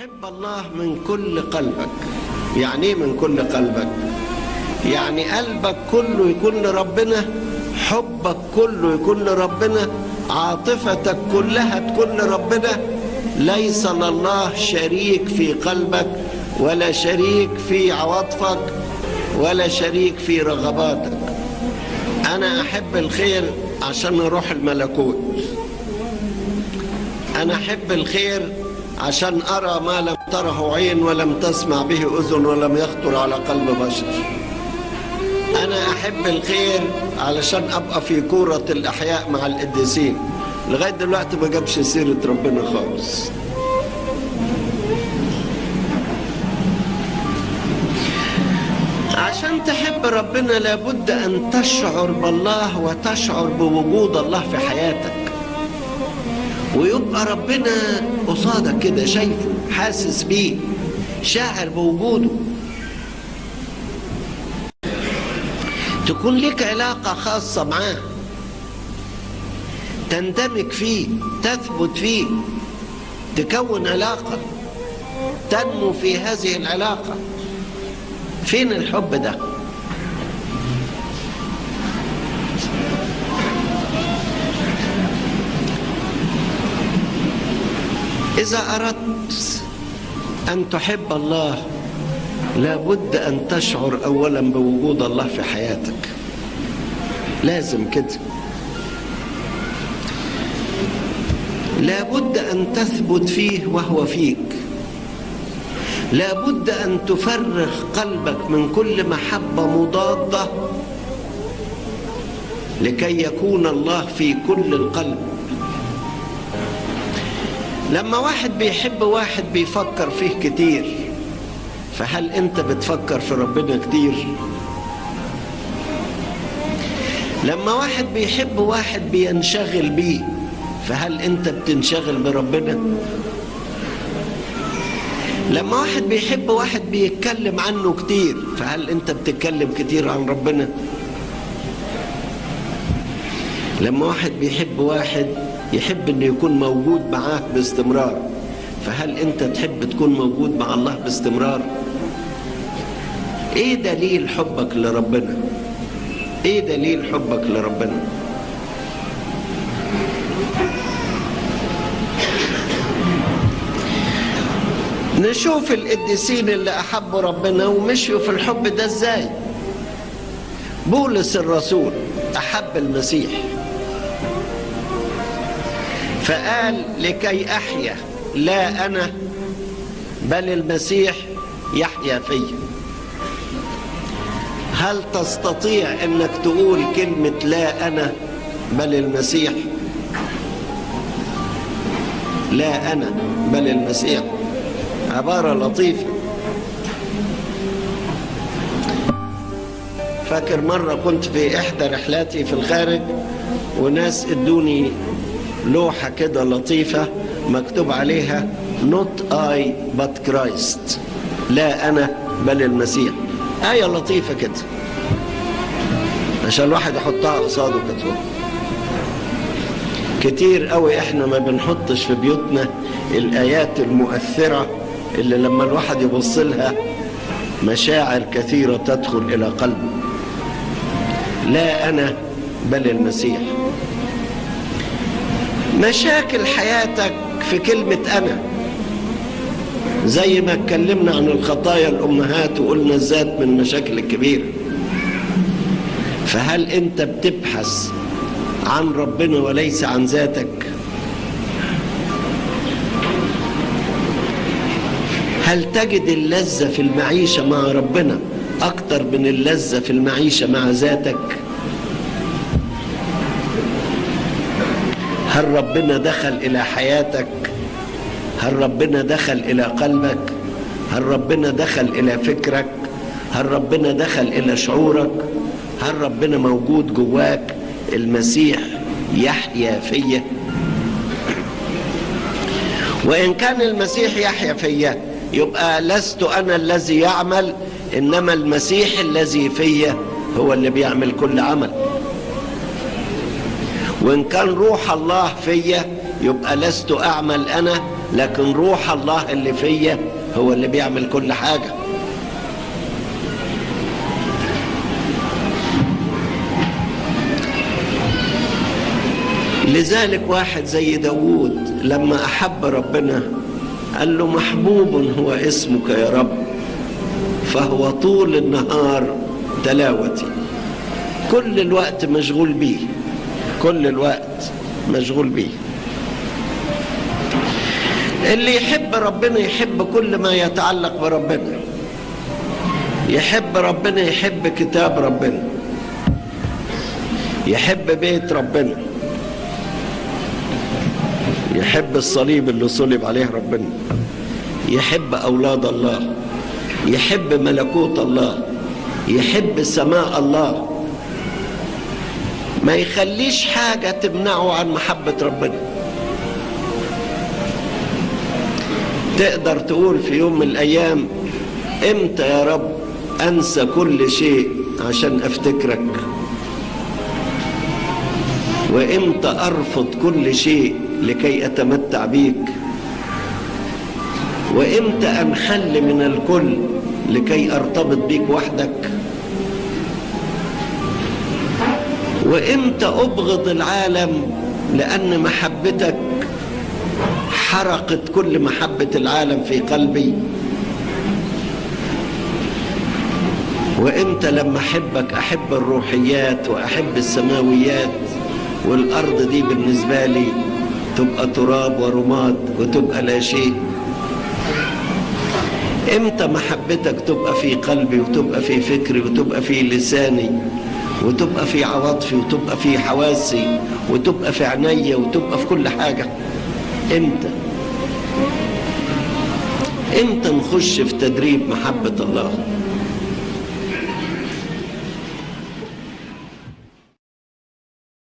تحب الله من كل قلبك. يعني إيه من كل قلبك؟ يعني قلبك كله يكون لربنا حبك كله يكون لربنا عاطفتك كلها تكون لربنا. ليس لله شريك في قلبك ولا شريك في عواطفك ولا شريك في رغباتك. أنا أحب الخير عشان أروح الملكوت. أنا أحب الخير عشان أرى ما لم تره عين ولم تسمع به أذن ولم يخطر على قلب بشر. أنا أحب الخير علشان أبقى في كورة الأحياء مع القديسين لغاية دلوقتي ما جابش سيرة ربنا خالص. عشان تحب ربنا لابد أن تشعر بالله وتشعر بوجود الله في حياتك. ويبقى ربنا قصادك كده شايفه حاسس بيه شاعر بوجوده. تكون لك علاقة خاصة معاه. تندمج فيه تثبت فيه تكون علاقة تنمو في هذه العلاقة. فين الحب ده؟ إذا أردت أن تحب الله لابد أن تشعر أولا بوجود الله في حياتك. لازم كده. لابد أن تثبت فيه وهو فيك. لابد أن تفرغ قلبك من كل محبة مضادة لكي يكون الله في كل القلب. لما واحد بيحب واحد بيفكر فيه كتير فهل انت بتفكر في ربنا كتير؟ لما واحد بيحب واحد بينشغل بيه فهل انت بتنشغل بربنا؟ لما واحد بيحب واحد بيتكلم عنه كتير فهل انت بتتكلم كتير عن ربنا؟ لما واحد بيحب واحد يحب إنه يكون موجود معاه باستمرار. فهل أنت تحب تكون موجود مع الله باستمرار؟ إيه دليل حبك لربنا؟ إيه دليل حبك لربنا؟ نشوف القديسين اللي أحبوا ربنا ومشيوا في الحب ده إزاي؟ بولس الرسول أحب المسيح. فقال لكي أحيا لا أنا بل المسيح يحيا فيا هل تستطيع إنك تقول كلمة لا أنا بل المسيح؟ لا أنا بل المسيح. عبارة لطيفة. فاكر مرة كنت في إحدى رحلاتي في الخارج وناس إدوني لوحة كده لطيفة مكتوب عليها not I but Christ. لا أنا بل المسيح. آية لطيفة كده. عشان الواحد يحطها قصاده كده كتير قوي إحنا ما بنحطش في بيوتنا الآيات المؤثرة اللي لما الواحد يبص لها مشاعر كثيرة تدخل إلى قلبه. لا أنا بل المسيح. مشاكل حياتك في كلمة أنا. زي ما اتكلمنا عن الخطايا الأمهات وقلنا الذات من مشاكل الكبيرة فهل أنت بتبحث عن ربنا وليس عن ذاتك؟ هل تجد اللذة في المعيشة مع ربنا أكتر من اللذة في المعيشة مع ذاتك؟ هل ربنا دخل إلى حياتك؟ هل ربنا دخل إلى قلبك؟ هل ربنا دخل إلى فكرك؟ هل ربنا دخل إلى شعورك؟ هل ربنا موجود جواك؟ المسيح يحيا فيا. وإن كان المسيح يحيا فيا يبقى لست أنا الذي يعمل إنما المسيح الذي فيا هو اللي بيعمل كل عمل. وإن كان روح الله فيا يبقى لست أعمل أنا لكن روح الله اللي فيا هو اللي بيعمل كل حاجة. لذلك واحد زي داوود لما أحب ربنا قال له محبوب هو اسمك يا رب فهو طول النهار تلاوتي كل الوقت مشغول بيه. كل الوقت مشغول بيه. اللي يحب ربنا يحب كل ما يتعلق بربنا. يحب ربنا يحب كتاب ربنا. يحب بيت ربنا. يحب الصليب اللي صلب عليه ربنا. يحب أولاد الله. يحب ملكوت الله. يحب سماء الله. ما يخليش حاجة تمنعه عن محبة ربنا. تقدر تقول في يوم من الأيام إمتى يا رب أنسى كل شيء عشان أفتكرك؟ وإمتى أرفض كل شيء لكي أتمتع بيك؟ وإمتى أنحل من الكل لكي أرتبط بيك وحدك؟ وإمتى أبغض العالم لأن محبتك حرقت كل محبة العالم في قلبي؟ وإمتى لما أحبك أحب الروحيات وأحب السماويات والأرض دي بالنسبة لي تبقى تراب ورماد وتبقى لا شيء؟ إمتى محبتك تبقى في قلبي وتبقى في فكري وتبقى في لساني؟ وتبقى في عواطفي وتبقى في حواسي وتبقى في عينيا وتبقى في كل حاجة. إمتى؟ إمتى نخش في تدريب محبة الله؟